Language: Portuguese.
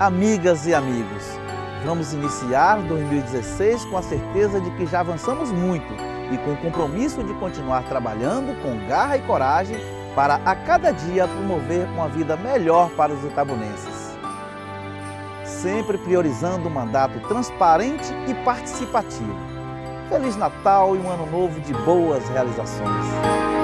Amigas e amigos, vamos iniciar 2016 com a certeza de que já avançamos muito e com o compromisso de continuar trabalhando com garra e coragem para a cada dia promover uma vida melhor para os itabunenses. Sempre priorizando um mandato transparente e participativo. Feliz Natal e um ano novo de boas realizações.